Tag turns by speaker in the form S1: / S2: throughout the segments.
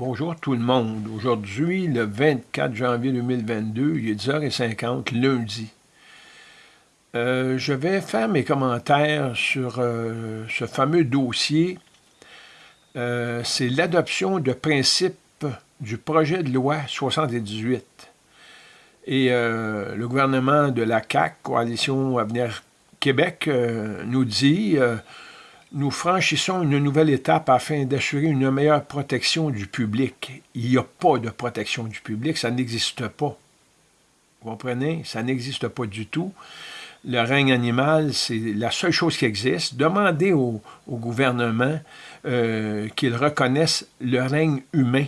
S1: Bonjour tout le monde. Aujourd'hui, le 24 janvier 2022, il est 10h50, lundi. Euh, je vais faire mes commentaires sur euh, ce fameux dossier. Euh, c'est l'adoption de principes du projet de loi 78. Et le gouvernement de la CAQ, Coalition Avenir Québec, nous dit nous franchissons une nouvelle étape afin d'assurer une meilleure protection du public. Il n'y a pas de protection du public, ça n'existe pas. Vous comprenez? Ça n'existe pas du tout. Le règne animal, c'est la seule chose qui existe. Demandez au, gouvernement euh, qu'il reconnaisse le règne humain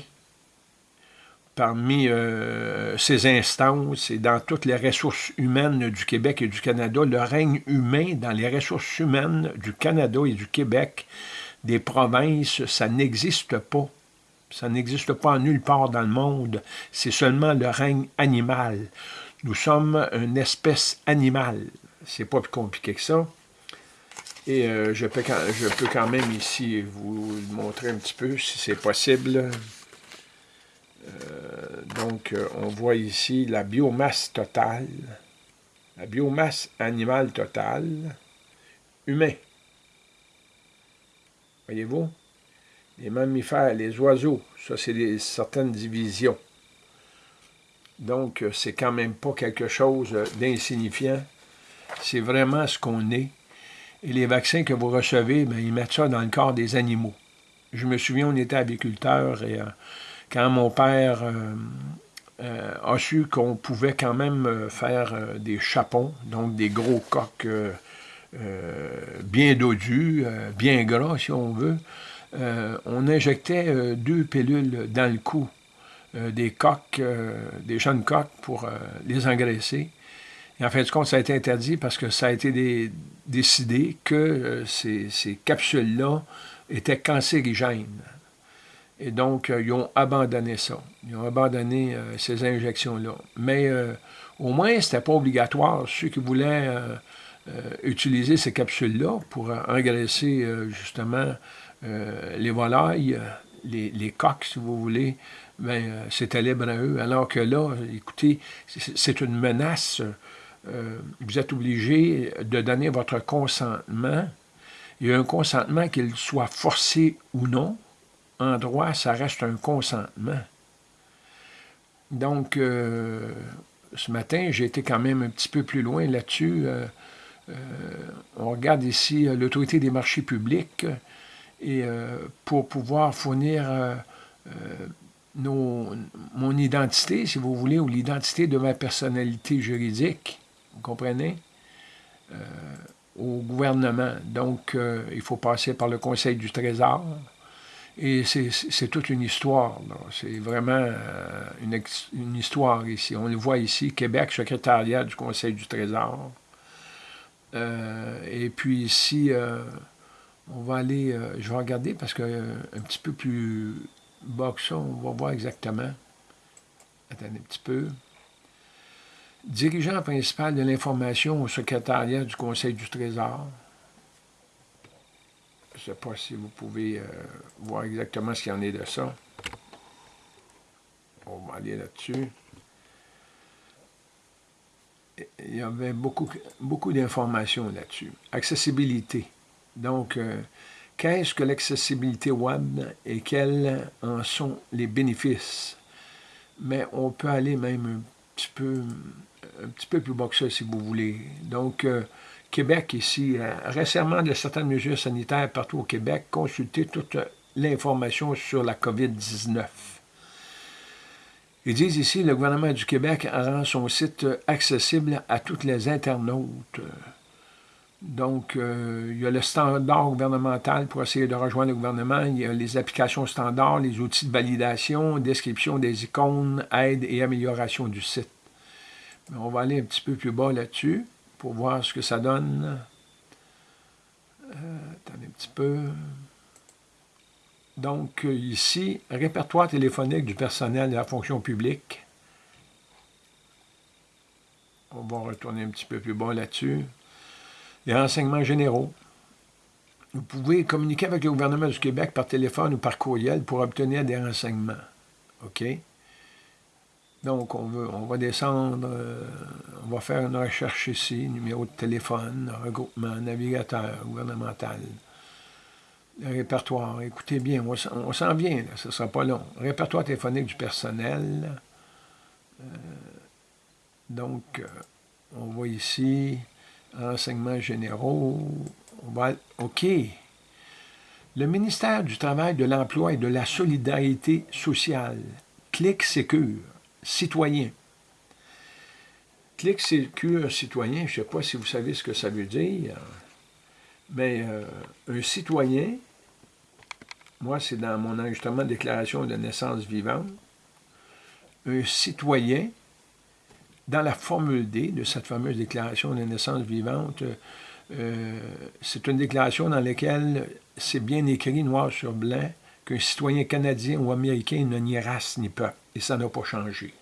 S1: parmi euh, ces instances et dans toutes les ressources humaines du Québec et du Canada, le règne humain dans les ressources humaines du Canada et du Québec, des provinces, ça n'existe pas. Ça n'existe pas nulle part dans le monde. C'est seulement le règne animal. Nous sommes une espèce animale. C'est pas plus compliqué que ça. Et euh, je, peux, je peux quand même ici vous montrer un petit peu, si c'est possible. Euh, donc, euh, on voit ici la biomasse totale, la biomasse animale totale, humain. Voyez-vous? Les mammifères, les oiseaux, ça c'est certaines divisions. Donc, euh, c'est quand même pas quelque chose d'insignifiant. C'est vraiment ce qu'on est. Et les vaccins que vous recevez, ben, ils mettent ça dans le corps des animaux. Je me souviens, on était aviculteurs et quand mon père euh, euh, a su qu'on pouvait quand même euh, faire des chapons, donc des gros coques bien dodus, bien gras si on veut, on injectait deux pilules dans le cou des coques, des jeunes coques pour les engraisser. Et en fin de compte, ça a été interdit parce que ça a été décidé que ces capsules-là étaient cancérigènes. Et donc, euh, ils ont abandonné ça. Ils ont abandonné euh, ces injections-là. Mais euh, au moins, ce n'était pas obligatoire. Ceux qui voulaient utiliser ces capsules-là pour engraisser justement les volailles, les, coques, si vous voulez, ben, c'était libre à eux. Alors que là, écoutez, c'est une menace. vous êtes obligé de donner votre consentement. Il y a un consentement, qu'il soit forcé ou non, droit, ça reste un consentement. Donc, euh, ce matin, j'ai été quand même un petit peu plus loin là-dessus. Euh, euh, on regarde ici l'autorité des marchés publics et pour pouvoir fournir mon identité, si vous voulez, ou l'identité de ma personnalité juridique, vous comprenez, au gouvernement. Donc, il faut passer par le Conseil du Trésor, et c'est toute une histoire. C'est vraiment euh, une, histoire ici. On le voit ici, Québec, secrétariat du Conseil du Trésor. Euh, et puis ici, euh, on va aller, je vais regarder parce que un petit peu plus bas que ça, on va voir exactement. Attendez un petit peu. Dirigeant principal de l'information au secrétariat du Conseil du Trésor. Je ne sais pas si vous pouvez euh, voir exactement ce qu'il y en est de ça. On va aller là-dessus. Il y avait beaucoup, beaucoup d'informations là-dessus. Accessibilité. Donc, euh, qu'est-ce que l'accessibilité web et quels en sont les bénéfices? Mais on peut aller même un petit peu, un petit peu plus bas que ça, si vous voulez. Donc, euh, Québec ici, euh, récemment de certaines mesures sanitaires partout au Québec, consultez toute l'information sur la COVID-19. Ils disent ici, le gouvernement du Québec rend son site accessible à toutes les internautes. Donc, euh, il y a le standard gouvernemental pour essayer de rejoindre le gouvernement. Il y a les applications standards, les outils de validation, description des icônes, aide et amélioration du site. on va aller un petit peu plus bas là-dessus pour voir ce que ça donne. Euh, un petit peu. Donc, ici, répertoire téléphonique du personnel de la fonction publique. On va retourner un petit peu plus bas là-dessus. Les renseignements généraux. vous pouvez communiquer avec le gouvernement du Québec par téléphone ou par courriel pour obtenir des renseignements. OK? Donc, on, veut, on va descendre, euh, on va faire une recherche ici, numéro de téléphone, regroupement, navigateur gouvernemental, répertoire. Écoutez bien, on, s'en vient, ce ne sera pas long. Répertoire téléphonique du personnel. Euh, donc, euh, on voit ici, renseignements généraux. On va, OK. Le ministère du Travail, de l'Emploi et de la Solidarité sociale, Clic Sécure, citoyen. Clic Sécure, citoyen, je ne sais pas si vous savez ce que ça veut dire, mais euh, un citoyen, moi c'est dans mon enregistrement déclaration de naissance vivante, un citoyen, dans la formule D de cette fameuse déclaration de naissance vivante, euh, c'est une déclaration dans laquelle c'est bien écrit noir sur blanc qu'un citoyen canadien ou américain n'a ni race ni peuple, et ça n'a pas changé.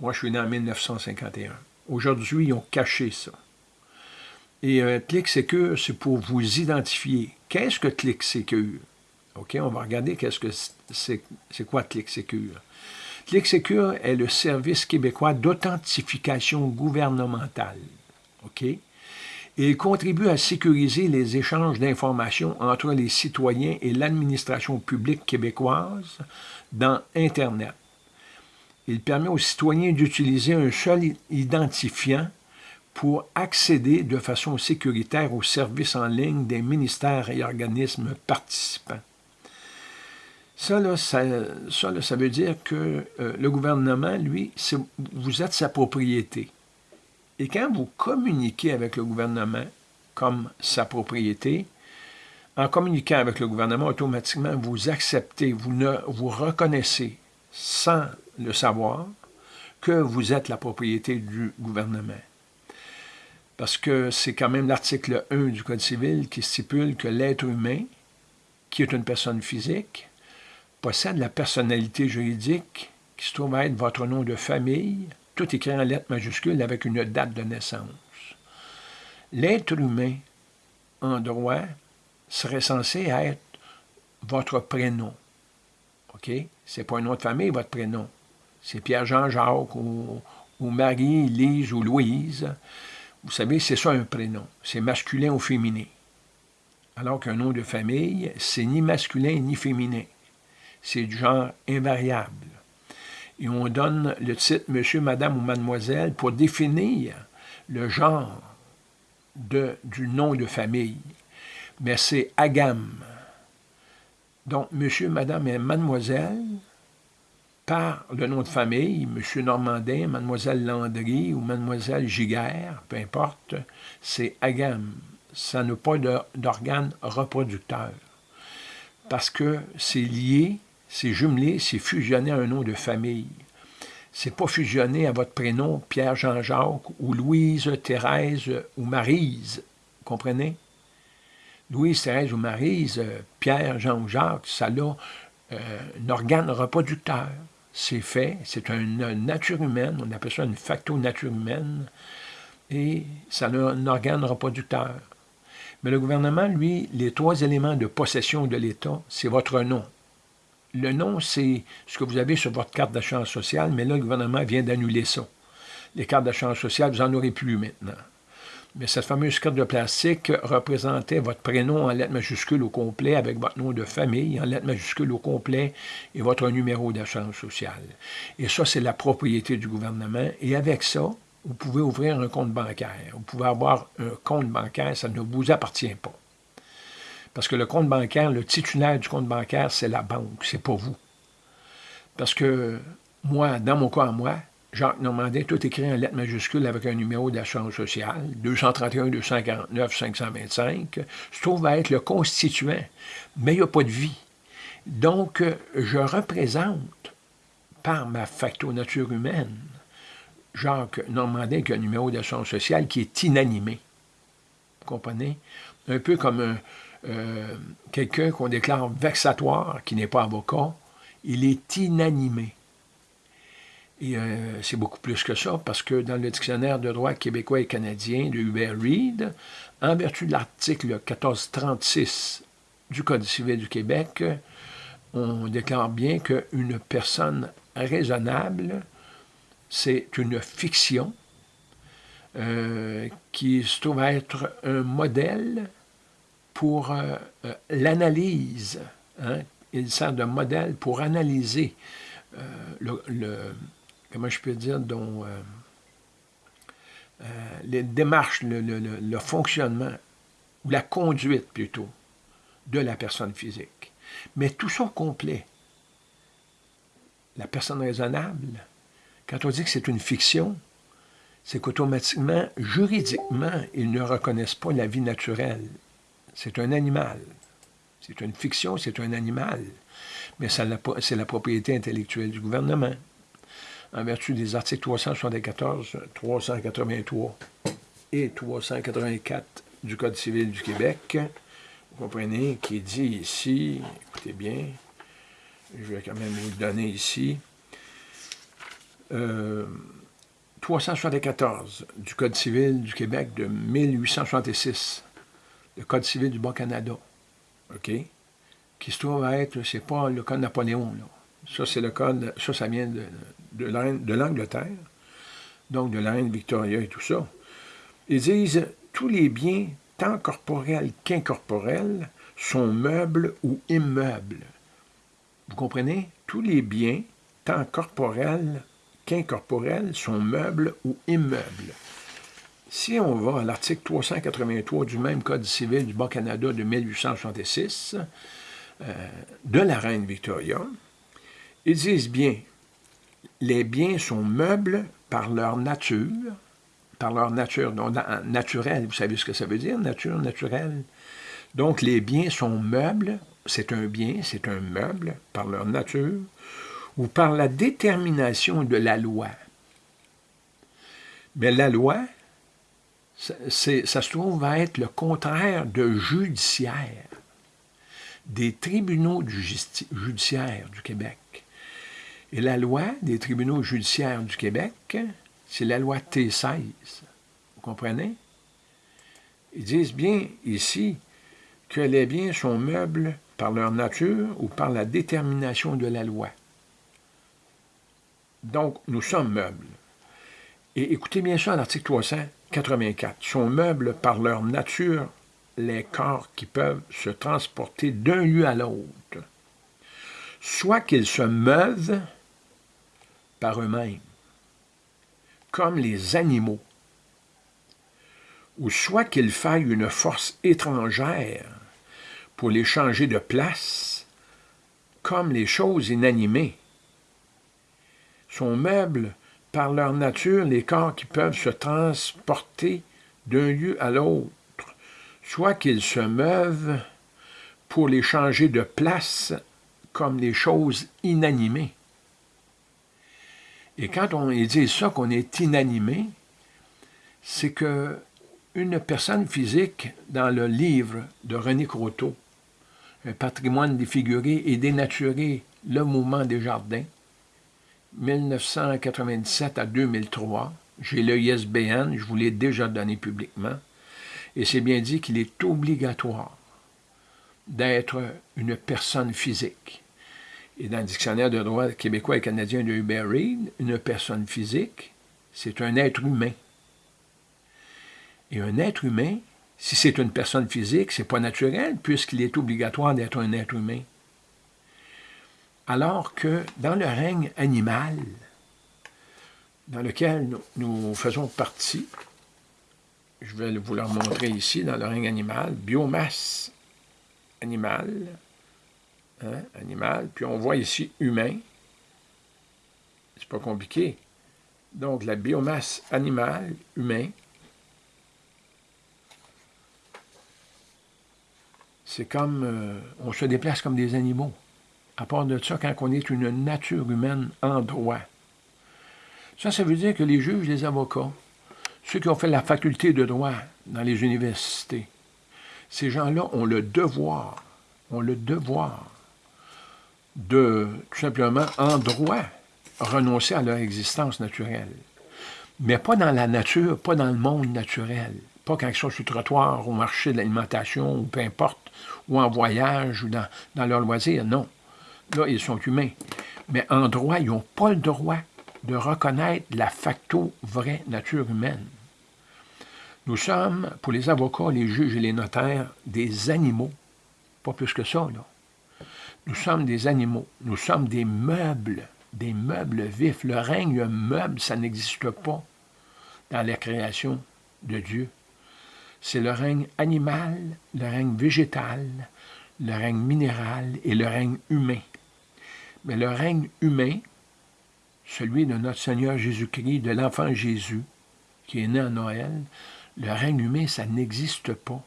S1: Moi, je suis né en 1951. Aujourd'hui, ils ont caché ça. Et euh, Click Secure, c'est pour vous identifier. Qu'est-ce que Click Secure? OK, on va regarder qu'est-ce que c'est, quoi Click Secure. Click Secure est le service québécois d'authentification gouvernementale. OK? Il contribue à sécuriser les échanges d'informations entre les citoyens et l'administration publique québécoise dans Internet. Il permet aux citoyens d'utiliser un seul identifiant pour accéder de façon sécuritaire aux services en ligne des ministères et organismes participants. Ça, ça, veut dire que euh, le gouvernement, lui, vous êtes sa propriété. Et quand vous communiquez avec le gouvernement comme sa propriété, en communiquant avec le gouvernement, automatiquement, vous acceptez, vous, ne, vous reconnaissez sans le savoir que vous êtes la propriété du gouvernement. Parce que c'est quand même l'article 1 du Code civil qui stipule que l'être humain, qui est une personne physique, possède la personnalité juridique qui se trouve à être votre nom de famille, tout écrit en lettres majuscules avec une date de naissance. L'être humain, en droit, serait censé être votre prénom. OK? C'est pas un nom de famille, votre prénom. C'est Pierre-Jean-Jacques ou, ou, Marie, Lise ou Louise. Vous savez, c'est ça un prénom. C'est masculin ou féminin. Alors qu'un nom de famille, c'est ni masculin ni féminin. C'est du genre invariable et on donne le titre Monsieur, Madame ou Mademoiselle pour définir le genre du nom de famille. Mais c'est agam. Donc, Monsieur, Madame et Mademoiselle, par le nom de famille, Monsieur Normandin, Mademoiselle Landry ou Mademoiselle Giguère, peu importe, c'est agam. Ça n'a pas d'organe reproducteur. Parce que c'est lié c'est jumelé, c'est fusionné à un nom de famille. C'est pas fusionné à votre prénom Pierre Jean-Jacques ou Louise, Thérèse ou Marise. Comprenez? Louise, Thérèse ou Marise, Pierre, Jean-Jacques, ça a euh, un organe reproducteur. C'est fait, c'est une nature humaine, on appelle ça une facto-nature humaine, et ça a un organe reproducteur. Mais le gouvernement, lui, les trois éléments de possession de l'État, c'est votre nom, le nom, c'est ce que vous avez sur votre carte d'achat sociale, mais là, le gouvernement vient d'annuler ça. Les cartes d'achat sociale, vous n'en aurez plus maintenant. Mais cette fameuse carte de plastique représentait votre prénom en lettres majuscules au complet avec votre nom de famille en lettres majuscules au complet et votre numéro d'assurance sociale. Et ça, c'est la propriété du gouvernement. Et avec ça, vous pouvez ouvrir un compte bancaire. Vous pouvez avoir un compte bancaire, ça ne vous appartient pas. Parce que le compte bancaire, le titulaire du compte bancaire, c'est la banque, c'est pas vous. Parce que moi, dans mon cas moi, Jacques Normandin, tout écrit en lettres majuscules avec un numéro d'assurance sociale, 231-249-525, se trouve à être le constituant, mais il n'y a pas de vie. Donc, je représente, par ma facto nature humaine, Jacques Normandin qui a un numéro d'assurance sociale qui est inanimé. Vous comprenez? Un peu comme un, euh, quelqu'un qu'on déclare vexatoire, qui n'est pas avocat, il est inanimé. Et euh, c'est beaucoup plus que ça, parce que dans le dictionnaire de droit québécois et canadien de Hubert Reed, en vertu de l'article 1436 du Code civil du Québec, on déclare bien qu'une personne raisonnable, c'est une fiction euh, qui se trouve être un modèle pour euh, l'analyse. Hein. Il sert de modèle pour analyser le comment je peux dire, dont euh, euh, les démarches, le, fonctionnement, ou la conduite plutôt, de la personne physique. Mais tout ça complet. La personne raisonnable, quand on dit que c'est une fiction, c'est qu'automatiquement, juridiquement, ils ne reconnaissent pas la vie naturelle. C'est un animal. C'est une fiction, c'est un animal. Mais c'est la propriété intellectuelle du gouvernement en vertu des articles 374, 383 et 384 du Code civil du Québec. Vous comprenez, qui dit ici, écoutez bien, je vais quand même vous donner ici, 374 euh, du Code civil du Québec de 1866, le Code civil du Bas-Canada, OK, qui se trouve à être, c'est pas le Code Napoléon, là. Ça, c'est le code, ça, ça vient de, de l'Angleterre, donc de la reine Victoria et tout ça. Ils disent tous les biens, tant corporels qu'incorporels, sont meubles ou immeubles. Vous comprenez? Tous les biens, tant corporels qu'incorporels, sont meubles ou immeubles. Si on va à l'article 383 du même Code civil du Bas-Canada de 1866, euh, de la reine Victoria, ils disent bien, les biens sont meubles par leur nature, par leur nature donc, naturelle. Vous savez ce que ça veut dire, nature naturelle? Donc, les biens sont meubles, c'est un bien, c'est un meuble, par leur nature, ou par la détermination de la loi. Mais la loi, ça se trouve à être le contraire de judiciaire, des tribunaux du du Québec. Et la loi des tribunaux judiciaires du Québec, c'est la loi T16. Vous comprenez? Ils disent bien ici que les biens sont meubles par leur nature ou par la détermination de la loi. Donc, nous sommes meubles. Et écoutez bien ça, l'article 384. Sont meubles par leur nature les corps qui peuvent se transporter d'un lieu à l'autre, soit qu'ils se meuvent par eux-mêmes, comme les animaux, ou soit qu'il faille une force étrangère pour les changer de place, comme les choses inanimées. Sont meubles par leur nature les corps qui peuvent se transporter d'un lieu à l'autre, soit qu'ils se meuvent pour les changer de place comme les choses inanimées. Et quand on dit ça, qu'on est inanimé, c'est que une personne physique, dans le livre de René Croteau, Un patrimoine défiguré et dénaturé, le mouvement des jardins, 1997 à 2003, j'ai le ISBN, je vous l'ai déjà donné publiquement, et c'est bien dit qu'il est obligatoire d'être une personne physique. Et dans le dictionnaire de droit québécois et canadien de Hubert Reed, une personne physique, c'est un être humain. Et un être humain, si c'est une personne physique, c'est pas naturel, puisqu'il est obligatoire d'être un être humain. Alors que dans le règne animal, dans lequel nous, faisons partie, je vais vous le montrer ici, dans le règne animal, biomasse animale, Hein, animal. Puis on voit ici humain. C'est pas compliqué. Donc, la biomasse animale, humain, c'est comme... Euh, on se déplace comme des animaux. À part de ça, quand on est une nature humaine en droit. Ça, ça veut dire que les juges, les avocats, ceux qui ont fait la faculté de droit dans les universités, ces gens-là ont le devoir, ont le devoir de, tout simplement, en droit, renoncer à leur existence naturelle. Mais pas dans la nature, pas dans le monde naturel. Pas quand ils sont sur le trottoir, au marché de l'alimentation, ou peu importe, ou en voyage, ou dans, dans leur loisir, non. Là, ils sont humains. Mais en droit, ils n'ont pas le droit de reconnaître la facto vraie nature humaine. Nous sommes, pour les avocats, les juges et les notaires, des animaux. Pas plus que ça, là. Nous sommes des animaux. Nous sommes des meubles, des meubles vifs. Le règne meuble, ça n'existe pas dans la création de Dieu. C'est le règne animal, le règne végétal, le règne minéral et le règne humain. Mais le règne humain, celui de notre Seigneur Jésus-Christ, de l'enfant Jésus, qui est né à Noël, le règne humain, ça n'existe pas.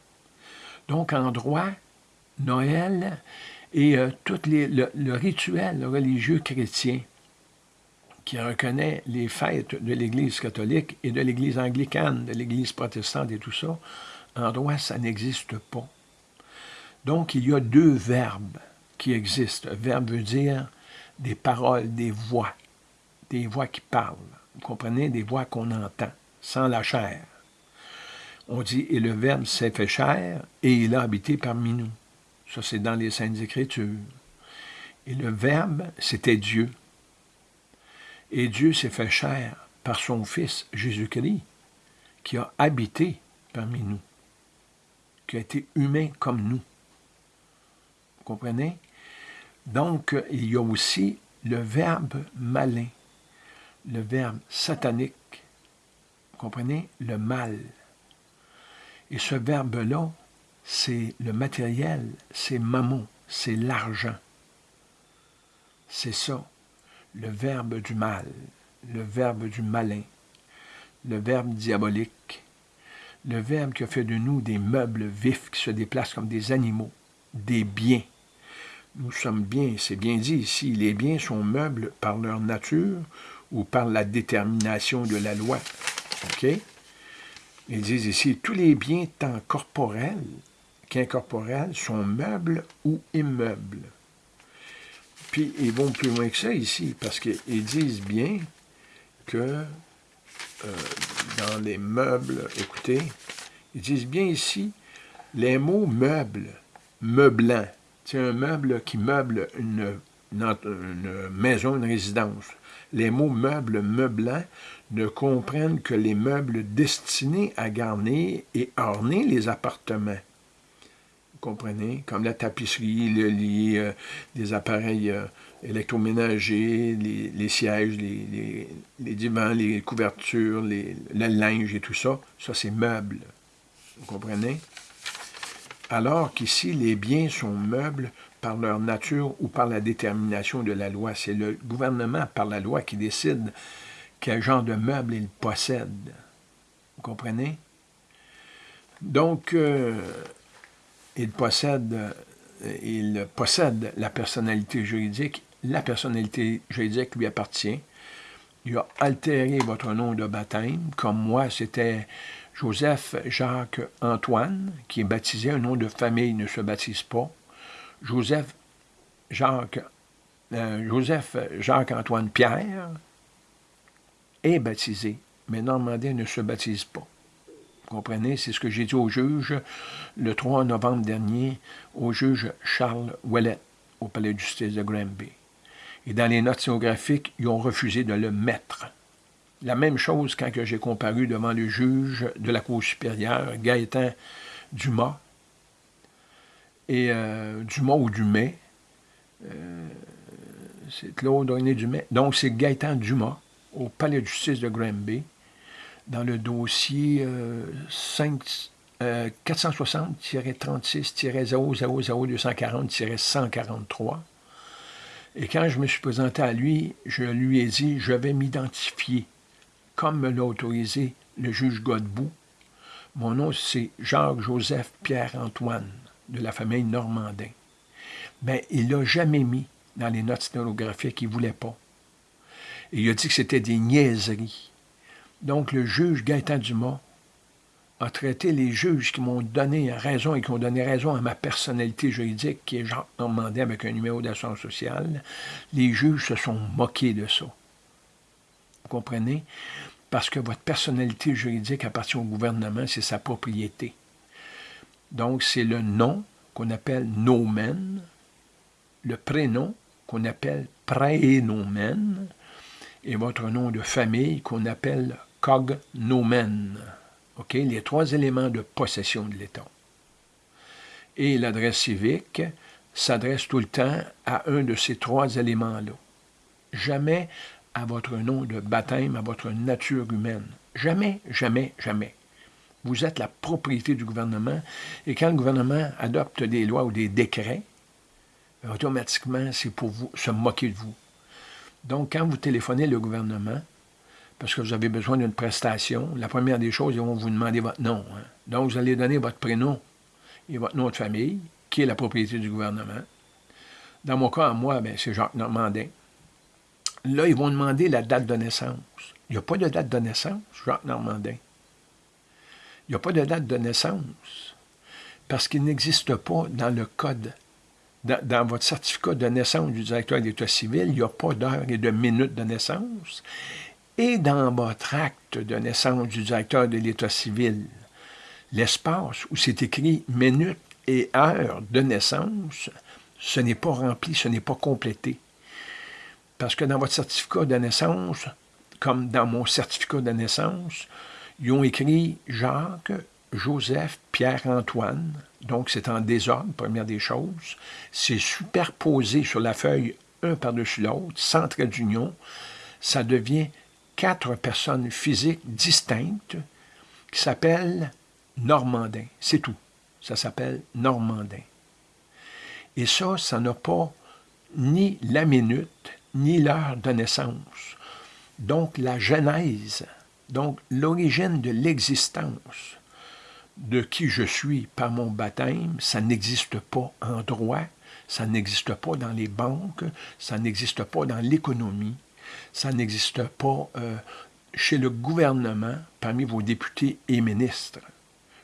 S1: Donc, en droit, Noël et euh, tout les, le, rituel religieux chrétien qui reconnaît les fêtes de l'Église catholique et de l'Église anglicane, de l'Église protestante et tout ça, en droit, ça n'existe pas. Donc, il y a deux verbes qui existent. verbe veut dire des paroles, des voix, des voix qui parlent. Vous comprenez? Des voix qu'on entend, sans la chair. On dit, et le Verbe s'est fait chair, et il a habité parmi nous. Ça, c'est dans les Saintes Écritures. Et le Verbe, c'était Dieu. Et Dieu s'est fait chair par son Fils Jésus-Christ, qui a habité parmi nous, qui a été humain comme nous. Vous comprenez? Donc, il y a aussi le verbe malin, le verbe satanique. Vous comprenez? Le mal. Et ce verbe-là, c'est le matériel, c'est mammon, c'est l'argent. C'est ça, le verbe du mal, le verbe du malin, le verbe diabolique, le verbe qui a fait de nous des meubles vifs qui se déplacent comme des animaux, des biens. Nous sommes bien, c'est bien dit ici, les biens sont meubles par leur nature ou par la détermination de la loi. OK? Ils disent ici, tous les biens tant corporels qu'incorporels sont meubles ou immeubles. Puis ils vont plus loin que ça ici, parce qu'ils disent bien que euh, dans les meubles, écoutez, ils disent bien ici, les mots meubles, meublant, c'est un meuble qui meuble une, maison, une résidence. Les mots meubles, meublant ne comprennent que les meubles destinés à garnir et orner les appartements comprenez, comme la tapisserie, le lit, euh, les appareils euh, électroménagers, les, sièges, les, divans, les couvertures, le linge et tout ça, ça c'est meuble. Vous comprenez? Alors qu'ici, les biens sont meubles par leur nature ou par la détermination de la loi. C'est le gouvernement, par la loi, qui décide quel genre de meuble il possède. Vous comprenez? Donc, euh, il possède, euh, il possède la personnalité juridique. La personnalité juridique lui appartient. Il a altéré votre nom de baptême. Comme moi, c'était Joseph Jacques Antoine, qui est baptisé. Un nom de famille ne se baptise pas. Joseph Jacques, euh, Joseph Jacques Antoine Pierre est baptisé, mais Normandin ne se baptise pas comprenez? C'est ce que j'ai dit au juge le 3 novembre dernier, au juge Charles Ouellet, au palais de justice de Granby. Et dans les notes géographiques, ils ont refusé de le mettre. La même chose quand j'ai comparu devant le juge de la Cour supérieure, Gaëtan Dumas, et euh, Dumas ou Dumais, euh, c'est Claude René Dumais, donc c'est Gaëtan Dumas, au palais de justice de Granby, dans le dossier 460-36-000-240-143. Et quand je me suis présenté à lui, je lui ai dit, je vais m'identifier, comme me l'a autorisé le juge Godbout. Mon nom, c'est Jacques-Joseph Pierre-Antoine, de la famille Normandin. Mais il l'a jamais mis dans les notes sténographiques, il ne voulait pas. Et il a dit que c'était des niaiseries. Donc, le juge Gaëtan Dumas a traité les juges qui m'ont donné raison et qui ont donné raison à ma personnalité juridique, qui est Jean Normandin avec un numéro d'assurance sociale. Les juges se sont moqués de ça. comprenez? Parce que votre personnalité juridique appartient au gouvernement, c'est sa propriété. Donc, c'est le nom qu'on appelle nomen, le prénom qu'on appelle prénomen, et votre nom de famille qu'on appelle cognomen. OK? Les trois éléments de possession de l'État. Et l'adresse civique s'adresse tout le temps à un de ces trois éléments-là. Jamais à votre nom de baptême, à votre nature humaine. Jamais, jamais, jamais. Vous êtes la propriété du gouvernement et quand le gouvernement adopte des lois ou des décrets, automatiquement, c'est pour vous se moquer de vous. Donc, quand vous téléphonez le gouvernement, parce que vous avez besoin d'une prestation, la première des choses, ils vont vous demander votre nom. Hein. Donc, vous allez donner votre prénom et votre nom de famille, qui est la propriété du gouvernement. Dans mon cas, moi, ben, c'est Jacques Normandin. Là, ils vont demander la date de naissance. Il n'y a pas de date de naissance, Jacques Normandin. Il n'y a pas de date de naissance parce qu'il n'existe pas dans le code, dans, votre certificat de naissance du directeur d'État civil, il n'y a pas d'heure et de minute de naissance. Et dans votre acte de naissance du directeur de l'État civil, l'espace où c'est écrit minute et heure de naissance, ce n'est pas rempli, ce n'est pas complété. Parce que dans votre certificat de naissance, comme dans mon certificat de naissance, ils ont écrit Jacques, Joseph, Pierre-Antoine. Donc, c'est en désordre, première des choses. C'est superposé sur la feuille un par-dessus l'autre, sans trait d'union. Ça devient quatre personnes physiques distinctes qui s'appellent Normandin. C'est tout. Ça s'appelle Normandin. Et ça, ça n'a pas ni la minute, ni l'heure de naissance. Donc la genèse, donc l'origine de l'existence de qui je suis par mon baptême, ça n'existe pas en droit, ça n'existe pas dans les banques, ça n'existe pas dans l'économie, ça n'existe pas euh, chez le gouvernement parmi vos députés et ministres.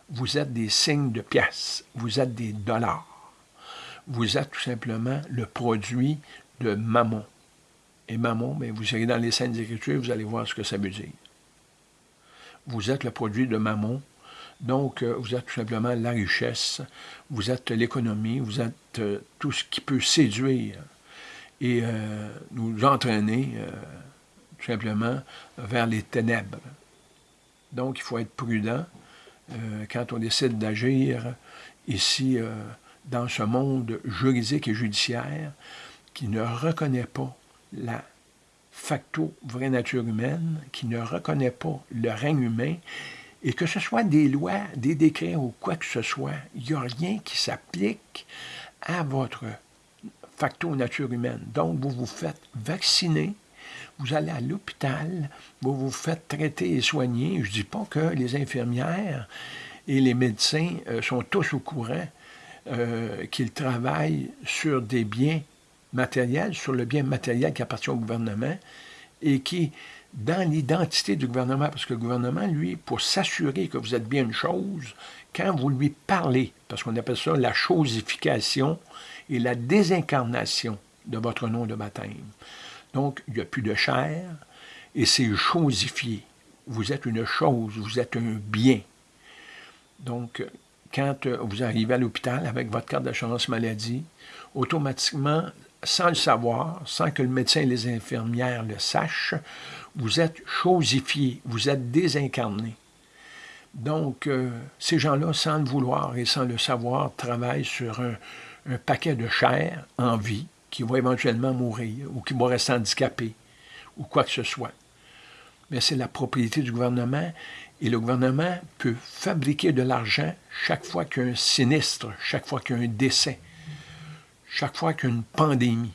S1: Vous êtes des signes de pièces, vous êtes des dollars. Vous êtes tout simplement le produit de mammon et mammon, mais vous irez dans les scènes Écritures, vous allez voir ce que ça veut dire. Vous êtes le produit de mammon, donc euh, vous êtes tout simplement la richesse, vous êtes l'économie, vous êtes euh, tout ce qui peut séduire et euh, nous entraîner tout simplement vers les ténèbres. Donc il faut être prudent quand on décide d'agir ici dans ce monde juridique et judiciaire qui ne reconnaît pas la facto vraie nature humaine, qui ne reconnaît pas le règne humain, et que ce soit des lois, des décrets ou quoi que ce soit, il n'y a rien qui s'applique à votre facto nature humaine. Donc, vous vous faites vacciner, vous allez à l'hôpital, vous vous faites traiter et soigner. Je ne dis pas que les infirmières et les médecins euh, sont tous au courant euh, qu'ils travaillent sur des biens matériel, sur le bien matériel qui appartient au gouvernement et qui, dans l'identité du gouvernement, parce que le gouvernement, lui, pour s'assurer que vous êtes bien une chose, quand vous lui parlez, parce qu'on appelle ça la chosification et la désincarnation de votre nom de baptême. Donc, il n'y a plus de chair et c'est chosifié. Vous êtes une chose, vous êtes un bien. Donc, quand vous arrivez à l'hôpital avec votre carte d'assurance maladie, automatiquement, sans le savoir, sans que le médecin et les infirmières le sachent, vous êtes chosifié, vous êtes désincarné. Donc, euh, ces gens-là, sans le vouloir et sans le savoir, travaillent sur un, un, paquet de chair en vie qui va éventuellement mourir ou qui va rester handicapé ou quoi que ce soit. Mais c'est la propriété du gouvernement et le gouvernement peut fabriquer de l'argent chaque fois qu'il y a un sinistre, chaque fois qu'il y a un décès chaque fois qu'il y a une pandémie,